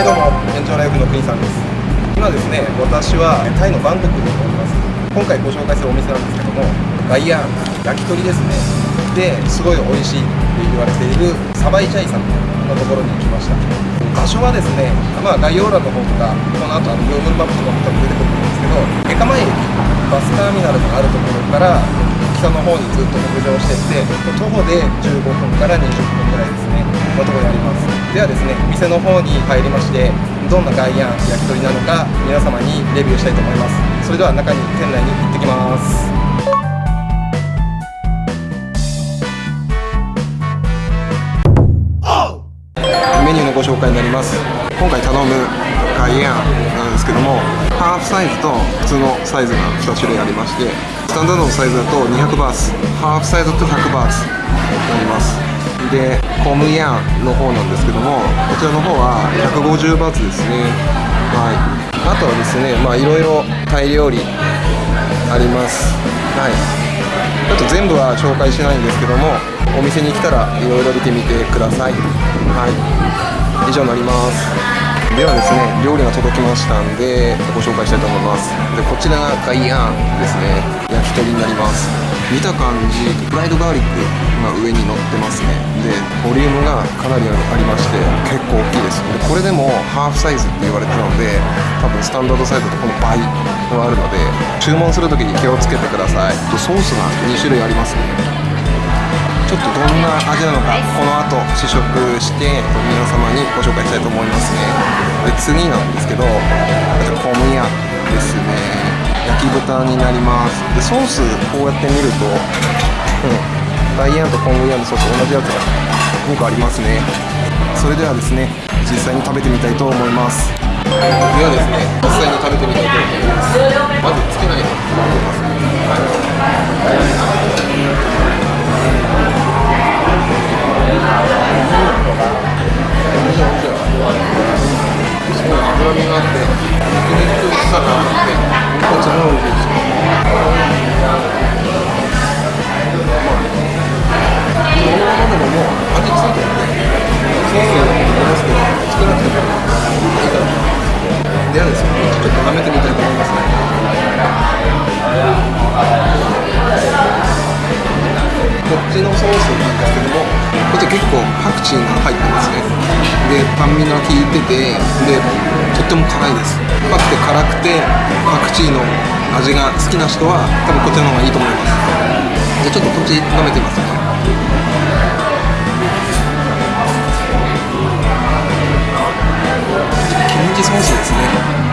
はいどうも延長ライフの国さんです。今ですね私はタイのバンコクにおります。今回ご紹介するお店なんですけどもガイアン焼き鳥ですね。ですごい美味しいって言われているサバイチャイさんのところに来ました。場所はですね、まあ、概要欄の方とかこの後あの Google マップとかも多分出てくると思うんですけどエカマイ駅バスターミナルがあるところから北の方にずっと北上してって徒歩で15分から20分ぐらいですね。のとこにあります。ではですね店の方に入りましてどんな外苑焼き鳥なのか皆様にレビューしたいと思います。それでは中に店内に行ってきます。メニューのご紹介になります。今回頼むガイアンなんですけどもハーフサイズと普通のサイズが2種類ありましてスタンダードのサイズだと200バーツハーフサイズだと100バーツになります。でコムヤンの方なんですけどもこちらの方は150バーツですね。はい。あとはですねまあいろいろタイ料理あります。はい。ちょっと全部は紹介しないんですけどもお店に来たらいろいろ見てみてください。はい。以上になります。ではですね料理が届きましたんでご紹介したいと思います。でこちらがガイアンですね。焼き鳥になります。見た感じフライドガーリックが上に乗ってますね。でボリュームがかなりありまして結構大きいです。でこれでもハーフサイズって言われてたので多分スタンダードサイズとこの倍はあるので注文する時に気をつけてください。ソースが2種類ありますね。ちょっとどんな味なのかこの後試食して皆様にご紹介したいと思いますね。で次なんですけどコムヤですね。焼き豚になります。でソースこうやって見るとうんダイヤンとコムヤのソース同じやつが2個ありますね。それではですね実際に食べてみたいと思います。ではですね実際に食べてみたいと思います。まずつけないと思います。ではこっちのソースなんですけども、こっち結構パクチーが入ってますね。で、酸味が効いてて、で、とっても辛いです。甘くて辛くて、パクチーの味が好きな人は、多分こっちの方がいいと思います。じゃちょっとこっち舐めてみますね。キムチソースですね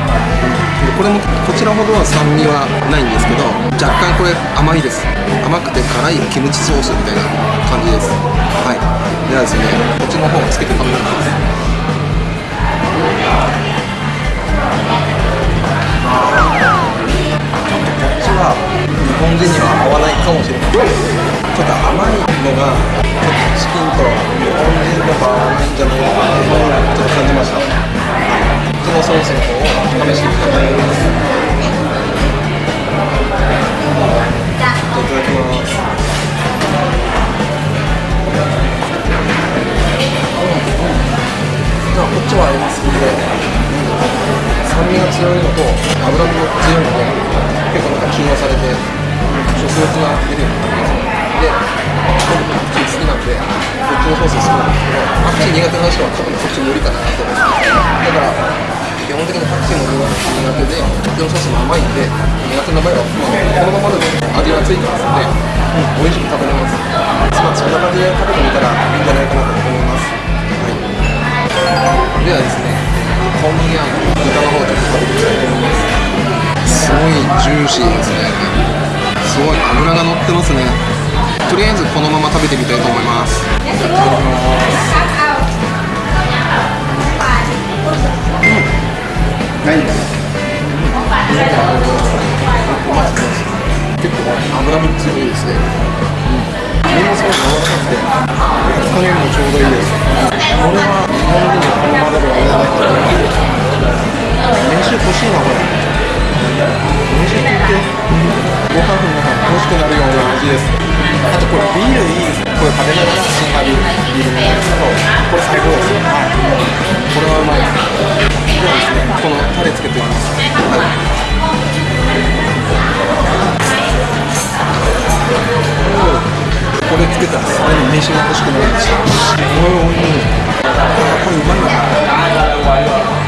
これもこちらほどは酸味はないんですけど若干これ甘いです。甘くて辛いキムチソースみたいな感じです。はい。ではですねこっちの方をつけて食べてみます。こっちは日本人には合わないかもしれません。ちょっと甘いのがちょっとチキンと日本人でも合わないんじゃないかなとちょっと感じました。ソースの方を試してみたいと思いますいただきますじゃあこっちは合いますんで酸味が強いのと脂身も強いので結構なんか中和されて食欲が出るような感じですで僕パクチー好きなんでこっちのソース好きなんですけどパクチー苦手な人は多分こっち無理かなと思いますだから基本的にパクチーも苦手でこっちのソースも甘いんで苦手な場合は、このままでも味がついてますんで、うん、美味しく食べれますまあそんな感じで食べてみたらいいんじゃないかなと思いますはいではですねコンビニや豚の方で食べていきたいと思いますすごいジューシーですねすごい脂が乗ってますねとりあえずこのまま食べてみたいと思いますいただきます結構脂身強いですね麺もすごい柔らかくて加減もちょうどいいですこれは日本人に好まれる味だなと思います飯欲しいなこれ飯食ってご飯の中欲しくなるような味ですあとこれビールいいですねこれ食べながらシンハービールビール飲むんですけどこれ最高ですはいこれはうまいではですねこのつけています。これつけたらさらに飯が欲しくなるんです。よすごい美味しい。これうまいな。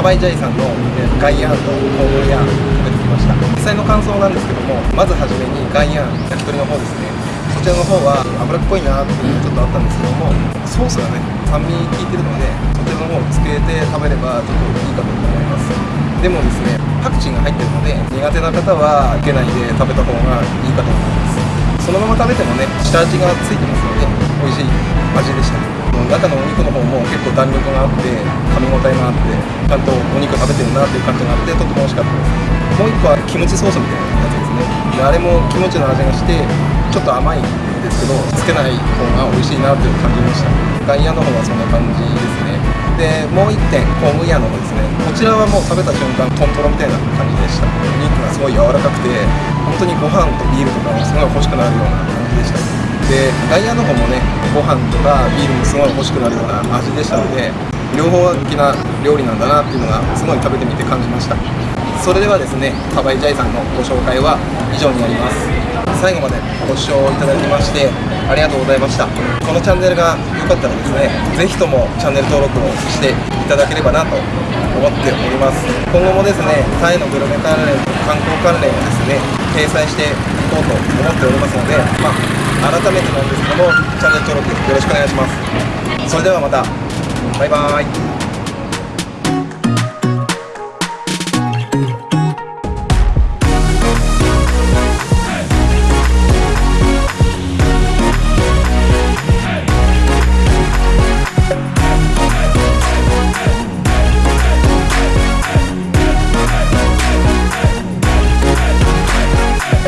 サバイジャイさんのえガイアンとコーヤン食べてきました。実際の感想なんですけどもまずはじめにガイア焼き鳥の方ですね。そちらの方は脂っこいなっていうのがちょっとあったんですけどもソースがね酸味効いてるのでそちらの方をつけて食べればちょっといいかと思います。でもですねパクチーが入ってるので苦手な方はいけないで食べた方がいいかと思います。そのまま食べてもね下味がついてますので美味しい味でした。の中のお肉の方も結構弾力があって噛み応えがあってちゃんとお肉食べてるなっていう感じがあってとっても美味しかった。ですもう一個はキムチソースみたいなやつですね。であれもキムチの味がしてちょっと甘いんですけどつけない方が美味しいなっていう感じました。ガイアの方はそんな感じですね。でもう一点コムイヤーの方ですね。こちらはもう食べた瞬間トントロみたいな感じでした。お肉がすごい柔らかくて本当にご飯とビールとかもすごい欲しくなるような感じでした。でガイアの方もねご飯とかビールもすごい欲しくなるような味でしたので両方的な料理なんだなっていうのがすごい食べてみて感じました。それではですねサバイジャイさんのご紹介は以上になります。最後までご視聴いただきましてありがとうございました。このチャンネルが良かったらですねぜひともチャンネル登録をしていただければなと思っております。今後もですねタイのグルメ関連観光関連をですね掲載していこうと思っておりますので、まあ、改めてなんですけどもチャンネル登録よろしくお願いします。それではまた。バイバーイ。